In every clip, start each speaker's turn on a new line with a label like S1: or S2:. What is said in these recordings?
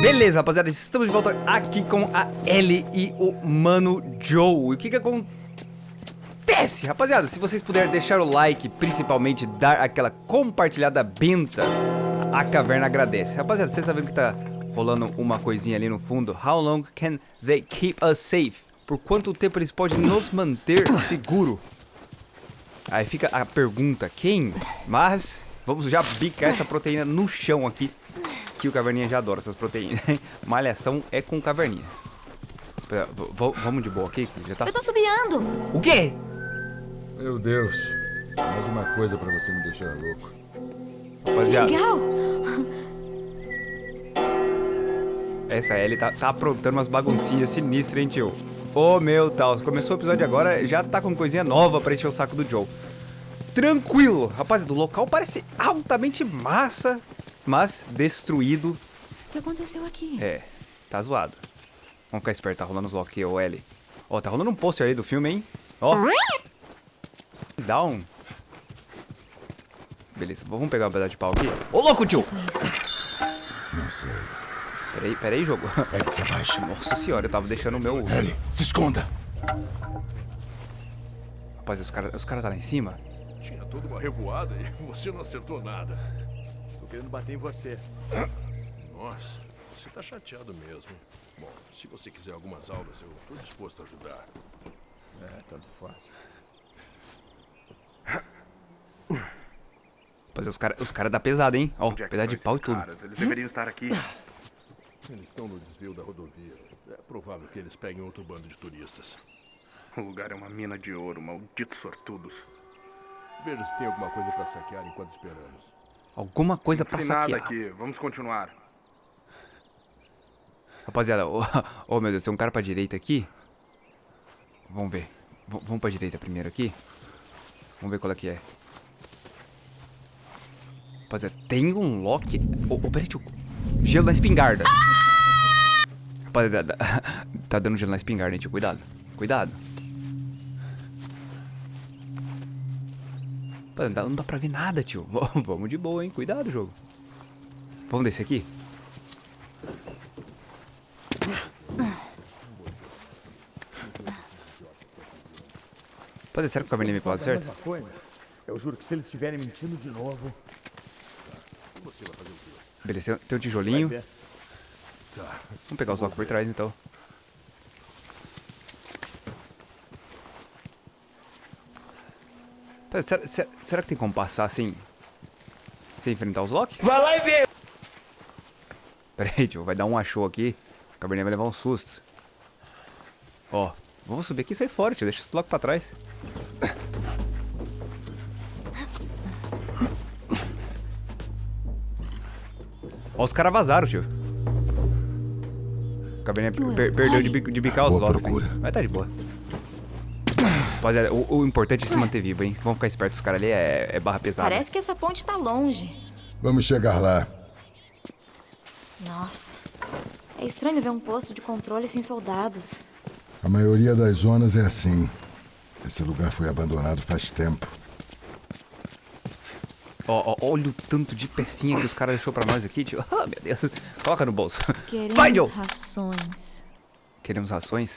S1: Beleza, rapaziada, estamos de volta aqui com a Ellie e o Mano Joe. E o que que acontece? Rapaziada, se vocês puderem deixar o like, principalmente dar aquela compartilhada benta, a caverna agradece. Rapaziada, vocês sabem que tá rolando uma coisinha ali no fundo? How long can they keep us safe? Por quanto tempo eles podem nos manter seguro? Aí fica a pergunta, quem? Mas vamos já bicar essa proteína no chão aqui. Que o Caverninha já adora essas proteínas. Malhação é com Caverninha. Pera, vamos de boa aqui, já tá...
S2: Eu tô subiando.
S1: O quê?
S3: Meu Deus. Mais uma coisa pra você me deixar louco.
S1: Rapaziada.
S2: Legal.
S1: Essa Ellie tá, tá aprontando umas baguncinhas sinistras, hein, tio? Ô, oh, meu tal. Começou o episódio agora, já tá com coisinha nova pra encher o saco do Joe. Tranquilo. Rapaziada, o local parece altamente massa mas destruído.
S2: O que aconteceu aqui?
S1: É, tá zoado. Vamos ficar esperto, tá rolando os lock ou L. Ó, tá rolando um pôster aí do filme, hein? Ó. Down. Beleza, vamos pegar uma pedaço de pau aqui. Ô, louco, tio!
S3: Não sei.
S1: Peraí, peraí, jogo.
S3: Ellie, se abaixa.
S1: Nossa senhora, eu tava deixando o meu...
S3: Ellie, se esconda.
S1: Rapaz, os caras os cara tá lá em cima?
S4: Tinha toda uma revoada e você não acertou nada.
S5: Querendo bater em você.
S4: Nossa, você tá chateado mesmo. Bom, se você quiser algumas aulas, eu tô disposto a ajudar.
S5: É, tanto faz.
S1: Rapaz, os caras os cara dá pesada, hein? Ó, é pesado de pau e tudo.
S6: Caras? Eles deveriam estar aqui.
S4: Eles estão no desvio da rodovia. É provável que eles peguem outro bando de turistas.
S6: O lugar é uma mina de ouro, malditos sortudos.
S4: Veja se tem alguma coisa para saquear enquanto esperamos.
S1: Alguma coisa pra saquear.
S6: nada aqui. Vamos continuar.
S1: Rapaziada, oh, oh, meu Deus, tem um cara pra direita aqui. Vamos ver. V vamos pra direita primeiro aqui. Vamos ver qual é que é. Rapaziada, tem um lock. Oh, oh peraí, tio. Gelo na espingarda. Rapaziada, tá dando gelo na espingarda, hein, tio. Cuidado. Cuidado. Não dá pra ver nada, tio. Vamos de boa, hein? Cuidado, jogo. Vamos descer aqui? Pode ser que o caminho me pode, certo?
S5: Eu juro que se eles estiverem mentindo de novo...
S1: Beleza, tem um tijolinho. Vamos pegar os blocos por trás, então. Será, será, será, que tem como passar assim? Sem enfrentar os Loki?
S5: Vai lá e vê!
S1: Pera aí, tio, vai dar um achou aqui. O cabernet vai levar um susto. Ó, vamos subir aqui e sair fora, tio. Deixa os Loki pra trás. Ó, os caras vazaram, tio. O cabernet per perdeu de, de bicar os Loki. Vai tá de boa. Rapaziada, o, o, importante é se manter vivo, hein? Vamos ficar espertos, os caras ali é, é, barra pesada.
S2: Parece que essa ponte tá longe.
S3: Vamos chegar lá.
S2: Nossa. É estranho ver um posto de controle sem soldados.
S3: A maioria das zonas é assim. Esse lugar foi abandonado faz tempo.
S1: Ó, ó, olha o tanto de pecinha que os caras deixou pra nós aqui, tio. Ah, meu Deus. Coloca no bolso.
S2: Queremos Vai, rações.
S1: Queremos rações?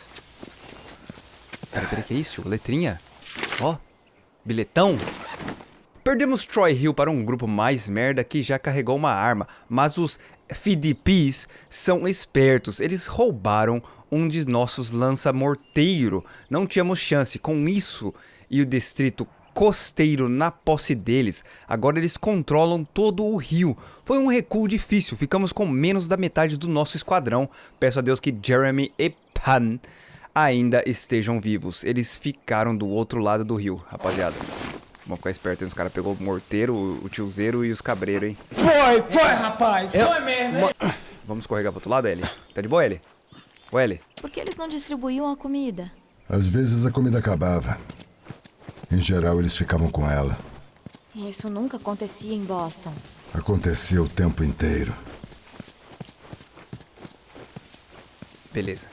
S1: Peraí, peraí, que é isso? Letrinha? Ó, bilhetão. Perdemos Troy Hill para um grupo mais merda que já carregou uma arma, mas os FDPs são espertos. Eles roubaram um de nossos lança-morteiro. Não tínhamos chance com isso e o distrito costeiro na posse deles. Agora eles controlam todo o rio. Foi um recuo difícil, ficamos com menos da metade do nosso esquadrão. Peço a Deus que Jeremy e Pan ainda estejam vivos. Eles ficaram do outro lado do rio, rapaziada. Vamos ficar esperto, hein? Os caras pegou o morteiro, o tiozeiro e os cabreiros, hein?
S5: Foi, foi, rapaz! Eu... Foi mesmo, hein?
S1: Vamos escorregar pro outro lado, Ellie? Tá de boa, Ellie? Ô, Ellie?
S2: Por que eles não distribuíam a comida?
S3: Às vezes a comida acabava. Em geral, eles ficavam com ela.
S2: Isso nunca acontecia em Boston.
S3: Acontecia o tempo inteiro.
S1: Beleza.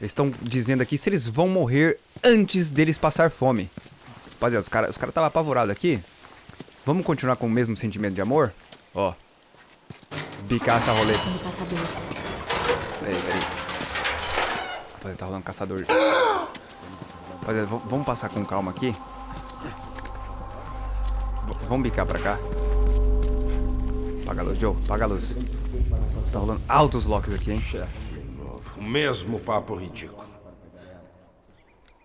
S1: Eles estão dizendo aqui se eles vão morrer antes deles passar fome. Rapaziada, os caras os cara estavam apavorados aqui. Vamos continuar com o mesmo sentimento de amor? Ó. Bicar essa roleta. Peraí, peraí. Rapaziada, tá rolando caçador. Rapaziada, vamos passar com calma aqui. V- vamos bicar pra cá. Apaga a luz, Joe. Apaga a luz. Tá rolando altos locks aqui, hein?
S7: O mesmo papo ridículo.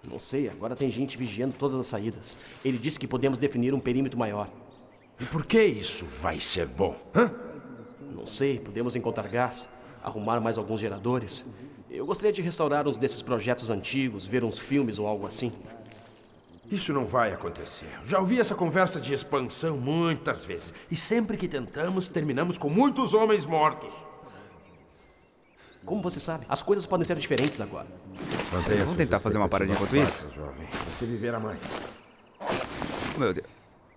S8: Não sei, agora tem gente vigiando todas as saídas. Ele disse que podemos definir um perímetro maior.
S7: E por que isso vai ser bom? Hã?
S8: Não sei, podemos encontrar gás, arrumar mais alguns geradores. Eu gostaria de restaurar uns desses projetos antigos, ver uns filmes ou algo assim.
S7: Isso não vai acontecer. Já ouvi essa conversa de expansão muitas vezes. E sempre que tentamos, terminamos com muitos homens mortos.
S8: Como você sabe, as coisas podem ser diferentes agora.
S1: Vamos tentar fazer uma paradinha enquanto isso?
S7: Jovem. Você viverá mais.
S1: Meu Deus.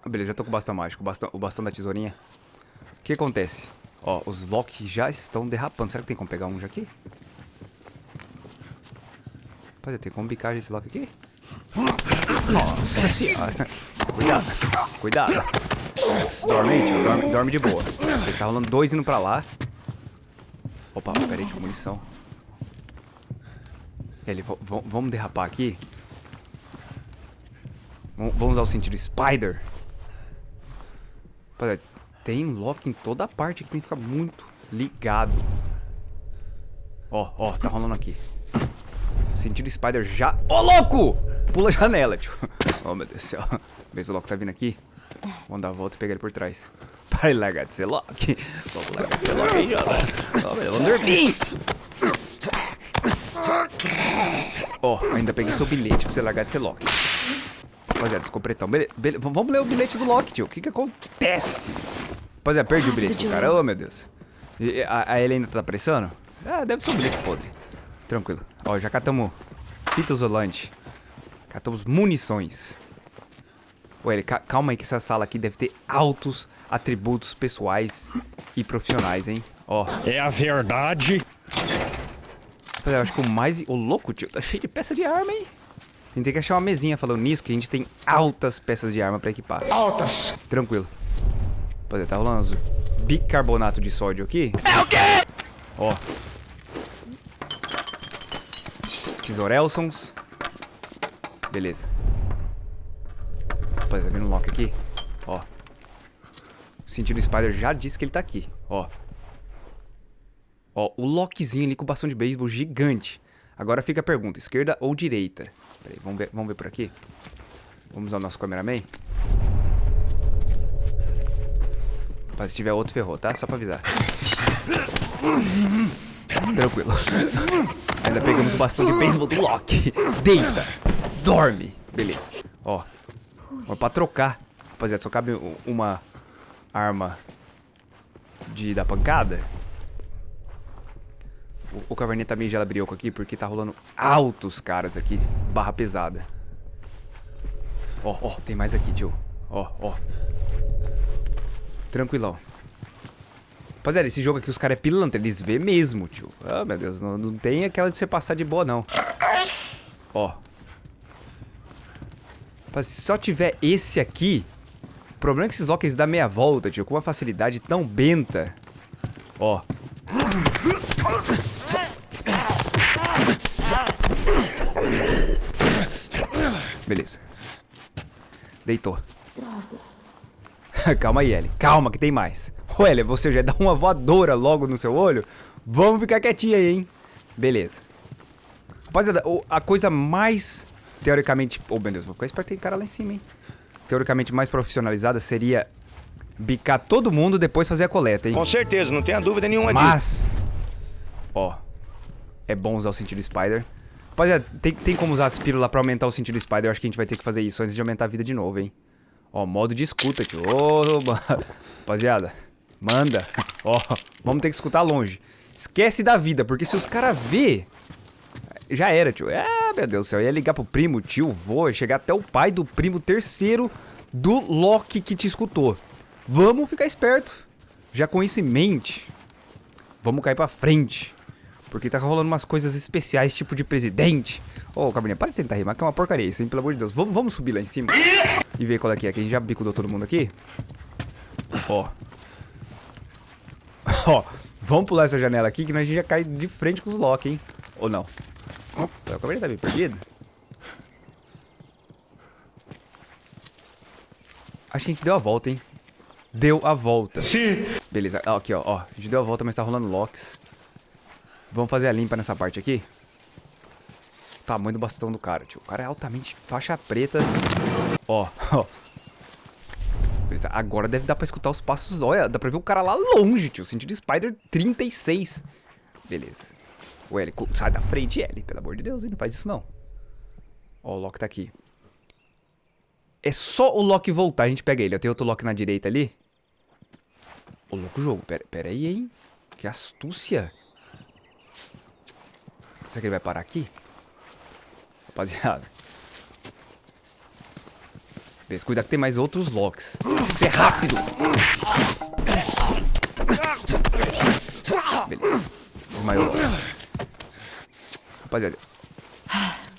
S1: Ah, Beleza, já tô com o bastão mágico, o bastão, o bastão da tesourinha. O que acontece? Ó, os locks já estão derrapando. Será que tem como pegar um já aqui? Rapaziada, tem como bicar esse lock aqui? Nossa senhora. Cuidado, cuidado. Dorme tio, dorme, dorme de boa. Ele tá rolando dois indo pra lá. Opa, peraí, tinha munição. Ele, v- v- vamos derrapar aqui. Vamos vamos usar o sentido Spider. Rapaziada, tem lock em toda parte que tem que ficar muito ligado. Ó, ó, tá rolando aqui. Sentido Spider já. Ô, louco! Pula a janela, tio. Oh, meu Deus do céu. Vê se o Loki tá vindo aqui. Vamos dar a volta e pegar ele por trás. Ser Loki. Vamos largar de ser Loki aí. Ó, vamos dormir. Ó, ainda peguei seu bilhete pra você largar de ser Loki. Rapaziada, escopretão. Bele, bele, v- vamos ler o bilhete do Loki, tio. O que que acontece? Rapaziada, perdi o bilhete do cara. Ô, meu Deus. E, a, a ele ainda tá pressando? Ah, deve ser um bilhete podre. Tranquilo. Ó, já catamos fita isolante. Catamos munições. Ca- calma aí que essa sala aqui deve ter altos atributos pessoais e profissionais, hein? Ó.
S9: É a verdade.
S1: Rapaziada, eu acho que o mais... O louco, tio, tá cheio de peça de arma, hein? A gente tem que achar uma mesinha falando nisso, que a gente tem altas peças de arma pra equipar.
S3: Altas!
S1: Tranquilo. Rapaziada, tá rolando uns bicarbonato de sódio aqui. É o quê? Ó. Tesourelsons. Beleza. Rapaziada, tá vendo o lock aqui? Ó. O sentido Spider já disse que ele tá aqui. Ó. Ó, o lockzinho ali com o bastão de beisebol gigante. Agora fica a pergunta, esquerda ou direita? Peraí, vamos ver, vamos ver por aqui? Vamos usar o nosso cameraman? Mas se tiver outro, ferrou, tá? Só pra avisar. Tranquilo. Ainda pegamos o bastão de beisebol do Loki. Deita. Dorme. Beleza. Ó. Ó, pra trocar. Rapaziada, só cabe uma arma de dar pancada. O, o caverninha tá meio gelabrioco aqui porque tá rolando altos caras aqui. Barra pesada. Ó, ó, tem mais aqui, tio. Ó, ó. Tranquilão. Rapaziada, esse jogo aqui, os caras é pilantra, eles vê mesmo, tio. Ah, meu Deus, não, não tem aquela de você passar de boa, não. Ó. Rapaz, se só tiver esse aqui, o problema é que esses locks dão meia volta, tio, com uma facilidade tão benta. Ó. Beleza. Deitou. Calma aí, Ellie. Calma que tem mais. Ô, Ellie, você já dá uma voadora logo no seu olho? Vamos ficar quietinho aí, hein? Beleza. Rapaziada, a coisa mais teoricamente... Oh, meu Deus, vou ficar esperto, tem cara lá em cima, hein? Teoricamente mais profissionalizada seria bicar todo mundo depois fazer a coleta, hein?
S9: Com certeza, não tenha dúvida nenhuma disso.
S1: Mas, ó, é bom usar o sentido Spider. Rapaziada, tem, tem como usar as pílulas pra aumentar o sentido Spider. Eu acho que a gente vai ter que fazer isso antes de aumentar a vida de novo, hein. Ó, modo de escuta, tio. Ô, rapaziada, manda. Ó, vamos ter que escutar longe. Esquece da vida, porque se os caras vê, já era, tio. Ah, meu Deus do céu. Ia ligar pro primo, tio, vô, chegar até o pai do primo terceiro do Loki que te escutou. Vamos ficar esperto. Já com isso em mente, vamos cair pra frente. Porque tá rolando umas coisas especiais, tipo de presidente. Ô, Cabernet, para de tentar rimar, que é uma porcaria isso, hein? Pelo amor de Deus. Vamos, vamos subir lá em cima e ver qual é que é. Que a gente já bicudou todo mundo aqui. Ó. Ó, vamos pular essa janela aqui, que nós a gente já cai de frente com os Loki, hein? Ou não? O cabelo tá meio perdido. Acho que a gente deu a volta, hein? Deu a volta.
S9: Sim.
S1: Beleza, ó, aqui, ó, ó. A gente deu a volta, mas tá rolando locks. Vamos fazer a limpa nessa parte aqui. O tamanho do bastão do cara, tio. O cara é altamente faixa preta. Ó, ó. Beleza, agora deve dar pra escutar os passos. Olha, dá pra ver o cara lá longe, tio. Sentido Spider 36. Beleza. O L, sai da frente, L. Pelo amor de Deus, ele não faz isso não. Ó, o Loki tá aqui. É só o Loki voltar, a gente pega ele. Tenho outro Loki na direita ali. Ô, louco jogo. Pera, pera aí, hein? Que astúcia. Será que ele vai parar aqui? Rapaziada. Beleza, cuidado que tem mais outros locks. Você é rápido! Beleza. Desmaiou. Rapaziada.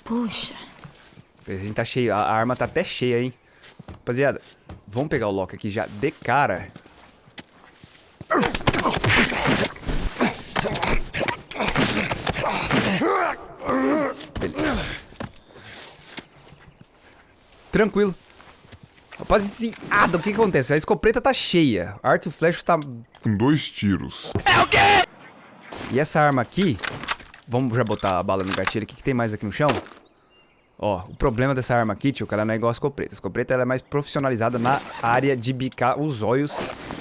S2: Puxa.
S1: A gente tá cheio. A arma tá até cheia, hein? Rapaziada, vamos pegar o Loki aqui já de cara. Beleza. Tranquilo. Rapaziada, o que, que acontece? A escopeta tá cheia. Arco e flecha tá...
S3: Com dois tiros.
S1: E essa arma aqui... Vamos já botar a bala no gatilho. O que tem mais aqui no chão? Ó, o problema dessa arma aqui, tio, que ela não é igual a escopeta. A escopeta ela é mais profissionalizada na área de bicar os olhos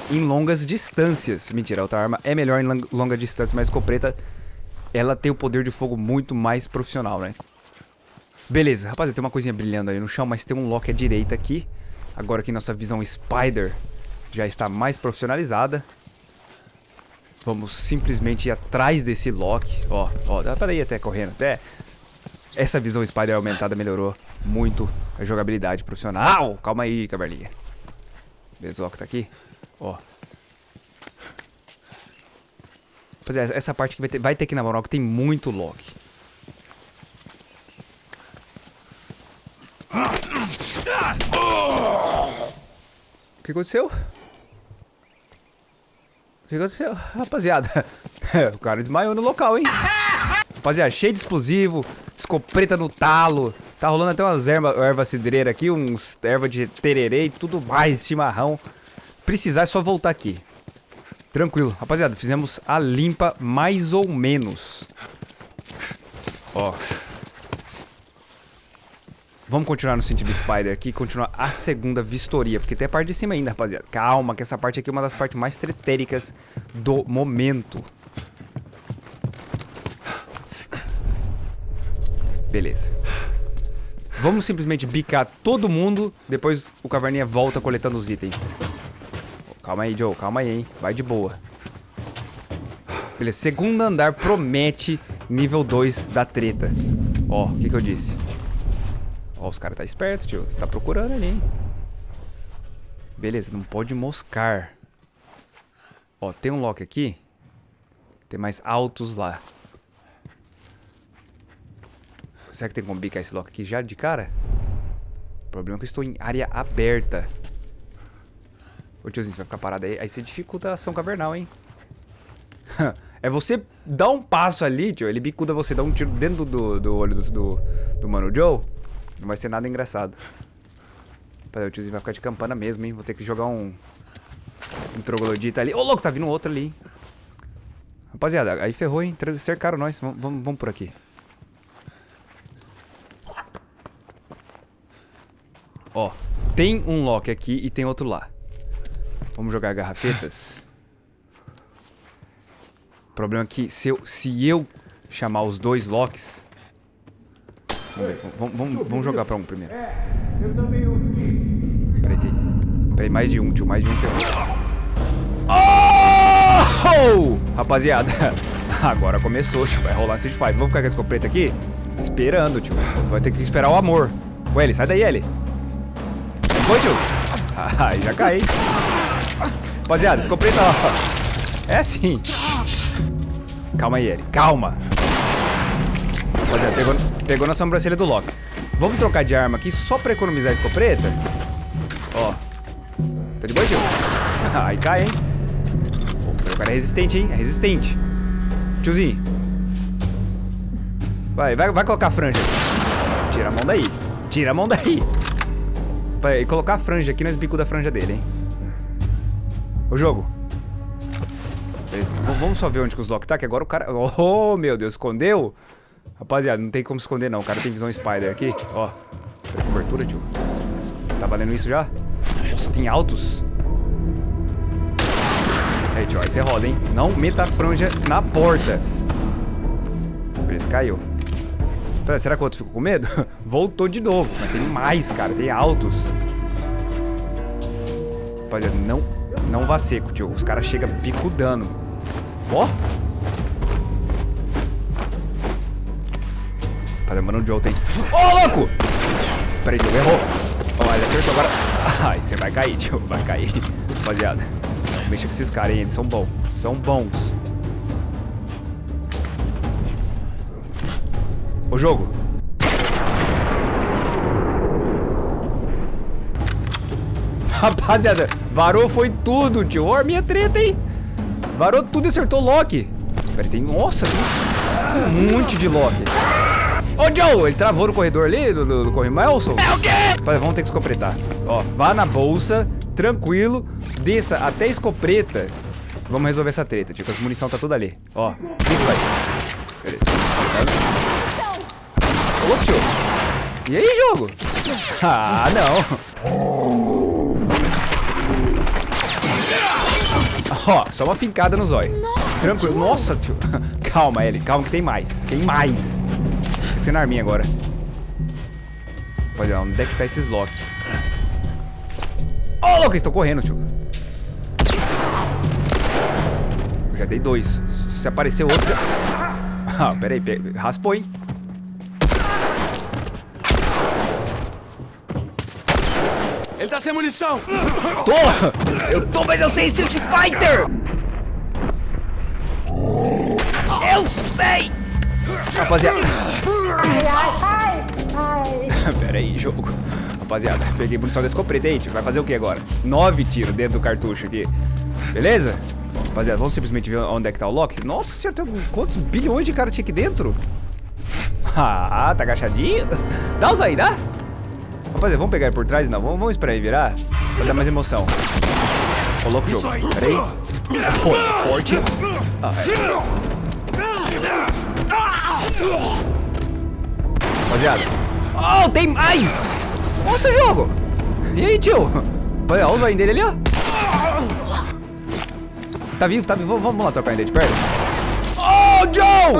S1: em longas distâncias. Mentira, a outra arma é melhor em long- longa distância, mas a escopeta, ela tem o poder de fogo muito mais profissional, né? Beleza, rapaziada, tem uma coisinha brilhando ali no chão, mas tem um lock à direita aqui. Agora que nossa visão Spider já está mais profissionalizada. Vamos simplesmente ir atrás desse lock. Ó, ó, dá pra ir até correndo, até... Essa visão Spider aumentada melhorou muito a jogabilidade profissional. Calma aí, caverninha. Beleza, o Loki tá aqui. Ó. Rapaziada, essa parte que vai ter, vai ter que na moral que tem muito Loki. O que aconteceu? Que aconteceu? Rapaziada, o cara desmaiou no local, hein? Rapaziada, cheio de explosivo, escopeta no talo. Tá rolando até umas erva, erva cidreira aqui, uns erva de tererê e tudo mais, chimarrão. Precisar é só voltar aqui. Tranquilo. Rapaziada, fizemos a limpa mais ou menos. Ó. Vamos continuar no sentido Spider aqui continuar a segunda vistoria, porque tem a parte de cima ainda, rapaziada. Calma, que essa parte aqui é uma das partes mais tretéricas do momento. Beleza. Vamos simplesmente bicar todo mundo, depois o Caverninha volta coletando os itens. Calma aí, Joe, calma aí, hein. Vai de boa. Beleza, segundo andar promete nível 2 da treta. Ó, o que que eu disse? Ó, os caras tá esperto, tio. Você tá procurando ali, hein. Beleza, não pode moscar. Ó, tem um lock aqui. Tem mais altos lá. Será que tem como bicar esse lock aqui já de cara? O problema é que eu estou em área aberta. Ô tiozinho, você vai ficar parado aí. Aí você dificulta a ação cavernal, hein? é você dar um passo ali, tio. Ele bicuda você, dá um tiro dentro do, do olho do, do, do Mano Joe. Não vai ser nada engraçado. Peraí, o tiozinho vai ficar de campana mesmo, hein? Vou ter que jogar um... Um troglodita ali. Ô, louco, tá vindo outro ali, hein? Rapaziada, aí ferrou, hein? Cercaram nós. Vamos por aqui. Ó, tem um lock aqui e tem outro lá. Vamos jogar garrafetas. O problema é que se eu, se eu chamar os dois locks... Vamos ver, vamos, vamos, vamos jogar pra um primeiro. Peraí, tem... Peraí, mais de um, tio, mais de um ferrou. Oh! Rapaziada, agora começou, tio, vai rolar Street Fighter. Vamos ficar com a escopeta aqui? Esperando, tio. Vai ter que esperar o amor. Ô, Eli, sai daí, Eli. Foi, tio? Ai, já caí. Rapaziada, escopeta, ó. É assim. Calma aí, Eli. Calma. Rapaziada, pegou, pegou na sobrancelha do Loki. Vamos trocar de arma aqui só pra economizar a escopeta? Ó. Tá de boa, tio? Aí cai, hein? Pô, cara é resistente, hein? É resistente. Tiozinho. Vai, vai, vai colocar a franja. Tira a mão daí. Tira a mão daí. Vai colocar a franja aqui nos bicos da franja dele, hein? O jogo. Beleza, Vamos só ver onde que os Loki tá, que agora o cara... Oh, meu Deus, escondeu? Rapaziada, não tem como esconder não. O cara tem visão Spider aqui. Ó. Cobertura, tio. Tá valendo isso já? Nossa, tem altos. Aí, tio, aí você roda, hein? Não meta a franja na porta. Beleza, caiu. Será que o outro ficou com medo? Voltou de novo. Mas tem mais, cara. Tem altos. Rapaziada, não, não vá seco, tio. Os caras chegam picudando. Ó. Tá lembrando de outro, hein? Ô, oh, louco! Pera aí, tio, errou. Ó, ele acertou agora. Ai, você vai cair, tio. Vai cair. Rapaziada. Não mexa com esses caras, hein? Eles são bons. São bons. O jogo. Rapaziada, varou foi tudo, tio. Ó, minha treta, hein? Varou tudo e acertou Loki. Pera, tem... Nossa, tem um monte de Loki. Ô, Joe, ele travou no corredor ali, do, do, do corredor Melson. É o quê? Vamos ter que escopretar. Ó, vá na bolsa, tranquilo, desça até a escopreta. Vamos resolver essa treta, tipo, as munição tá tudo ali. Ó, clica, vai. Beleza. Ô, tio. E aí, jogo? Ah, não. Ó, só uma fincada no zóio. Tranquilo. Nossa, tio. Calma, Ellie. Calma que tem mais. Tem mais. Tem que ser na arminha agora. Olha, onde é que tá esses Loki? Ô, oh, louco, estão correndo, tio. Já dei dois. Se aparecer outro... Ah, pera aí. Raspou, hein?
S5: Ele tá sem munição!
S1: Tô! Eu tô, mas eu sei Street Fighter! Eu sei! Rapaziada. Ai, ai, ai. Pera aí, jogo. Rapaziada, peguei munição da escopeta vai fazer o que agora? Nove tiros dentro do cartucho aqui. Beleza? Rapaziada, vamos simplesmente ver onde é que tá o Loki. Nossa senhora, tem quantos bilhões de cara tinha aqui dentro? Ah, tá agachadinho? Dá os aí, dá? Rapaziada, vamos pegar ele por trás? Não, vamos, vamos esperar ele virar Pra dar mais emoção Ô, louco jogo, pera aí oh, Forte ah, é. Rapaziada. Oh, tem mais! Nossa, jogo! E aí, tio? Olha o zoinho dele ali, ó. Tá vivo, tá vivo. Vamos lá trocar ele de perto Oh, Joe!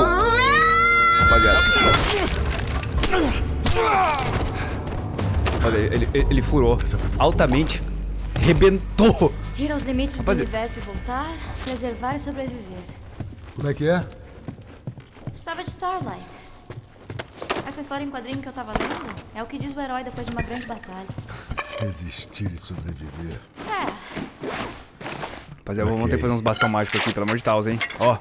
S1: Rapaziada Olha, ele, ele, ele furou. Altamente. Rebentou.
S2: Ir aos limites Rapaz, do universo e voltar, preservar e sobreviver.
S3: Como é que é?
S2: Estava de Starlight. Essa história em quadrinho que eu tava lendo é o que diz o herói depois de uma grande batalha.
S3: Resistir e sobreviver.
S2: É.
S1: Rapaziada, okay. vamos ter que fazer uns bastão mágicos aqui, pelo amor de Deus, hein? Ó,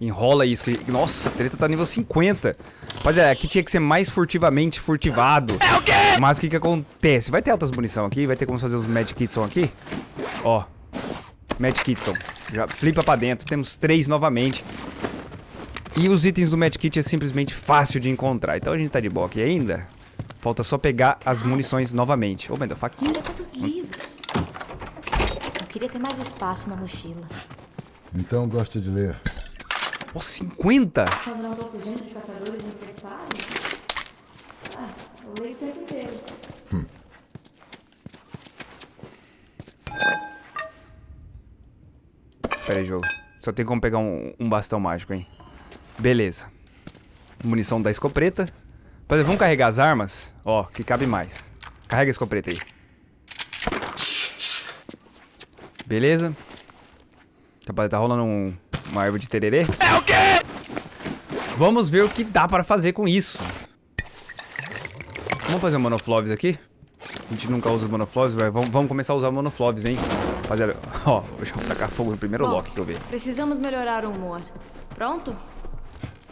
S1: enrola isso. Nossa, a treta tá nível 50. Rapaziada, aqui tinha que ser mais furtivamente furtivado. É o quê? Mas o que que acontece? Vai ter altas munição aqui, vai ter como fazer os Mad Kitson aqui. Ó. Mad Kitson. Já flipa pra dentro. Temos três novamente. E os itens do Mad Kit é simplesmente fácil de encontrar. Então a gente tá de boa aqui ainda. Falta só pegar as munições novamente. Ô, oh, Menda, faquinha.
S2: Olha quantos livros. Eu queria ter mais espaço na mochila.
S3: Então gosta de ler.
S1: Ó, oh, 50?
S2: Quando não tô fugindo de caçadores infectados? Ah, eu leio o tempo inteiro. Hum.
S1: Pera aí, jogo. Só tem como pegar um, um bastão mágico, hein? Beleza. Munição da escopeta. Vamos carregar as armas? Ó, que cabe mais. Carrega a escopeta aí. Beleza. Rapaz, tá rolando um, uma árvore de tererê. É o quê? Vamos ver o que dá para fazer com isso. Vamos fazer um monofloves aqui? A gente nunca usa os monofloves, vamos, vamos começar a usar monofloves, hein? Rapaziada, ó, deixa eu tacar fogo no primeiro Bom, Loki que eu vi.
S2: Precisamos melhorar o humor. Pronto?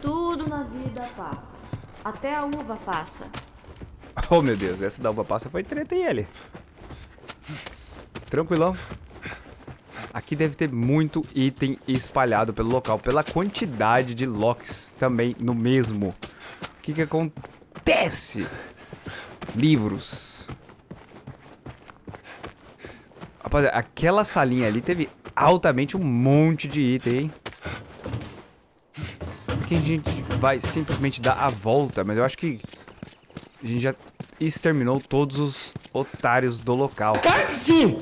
S2: Tudo na vida passa. Até a uva passa.
S1: Oh, meu Deus, essa da uva passa foi treta e ele. Tranquilão. Aqui deve ter muito item espalhado pelo local, pela quantidade de locks também no mesmo. O que que acontece? Livros. Rapaziada, aquela salinha ali teve altamente um monte de item, hein? Aqui a gente vai simplesmente dar a volta, mas eu acho que a gente já exterminou todos os otários do local.
S7: Sim!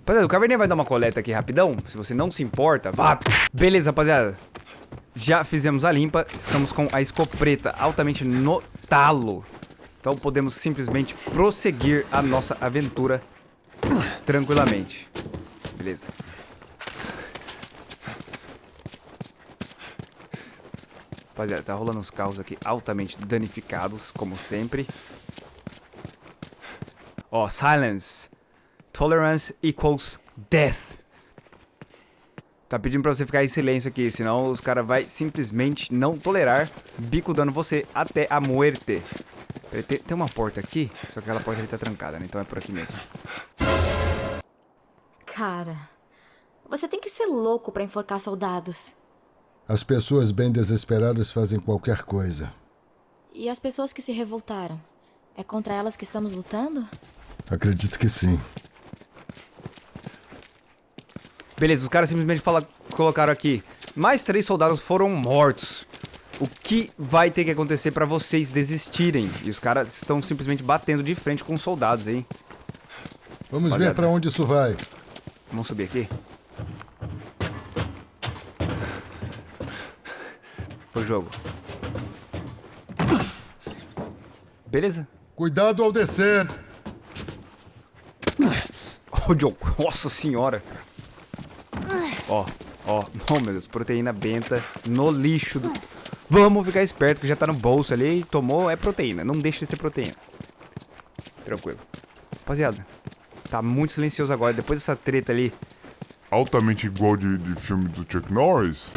S1: Rapaziada, o Caverninha vai dar uma coleta aqui rapidão, se você não se importa. Vá. Beleza, rapaziada. Já fizemos a limpa, estamos com a escopeta altamente no talo. Então podemos simplesmente prosseguir a nossa aventura tranquilamente. Beleza. Rapaziada, tá rolando uns carros aqui altamente danificados, como sempre. Ó, silence. Tolerance equals death. Tá pedindo pra você ficar em silêncio aqui, senão os caras vai simplesmente não tolerar bico dando você até a muerte. Tem, tem uma porta aqui, só que aquela porta ali tá trancada, né? Então é por aqui mesmo.
S2: Cara, você tem que ser louco pra enforcar soldados.
S3: As pessoas bem desesperadas fazem qualquer coisa.
S2: E as pessoas que se revoltaram? É contra elas que estamos lutando?
S3: Acredito que sim.
S1: Beleza, os caras simplesmente fala, colocaram aqui. Mais três soldados foram mortos. O que vai ter que acontecer pra vocês desistirem? E os caras estão simplesmente batendo de frente com os soldados, hein?
S3: Vamos
S1: Olha,
S3: ver pra onde isso vai.
S1: Vamos subir aqui? O jogo. Beleza.
S3: Cuidado ao descer.
S1: Ô, John. Nossa senhora. Ó, ó. Oh, meu Deus. Proteína benta no lixo. Do... Vamos ficar esperto que já tá no bolso ali. Tomou, é proteína. Não deixa de ser proteína. Tranquilo. Rapaziada. Tá muito silencioso agora. Depois dessa treta ali.
S10: Altamente igual de, de filme do Chuck Norris.